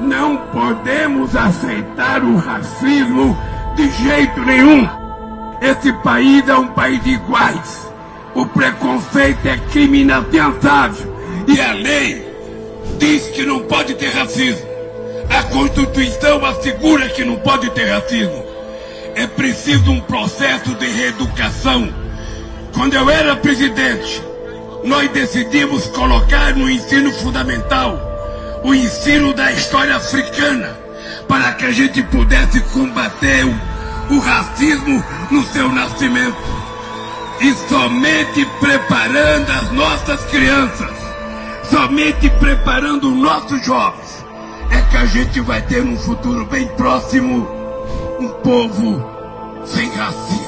Não podemos aceitar o racismo de jeito nenhum. Esse país é um país de iguais. O preconceito é crime inafiançável. E a lei diz que não pode ter racismo. A Constituição assegura que não pode ter racismo. É preciso um processo de reeducação. Quando eu era presidente, nós decidimos colocar no ensino fundamental o ensino da história africana para que a gente pudesse combater o, o racismo no seu nascimento. E somente preparando as nossas crianças, somente preparando os nossos jovens, é que a gente vai ter um futuro bem próximo um povo sem racismo.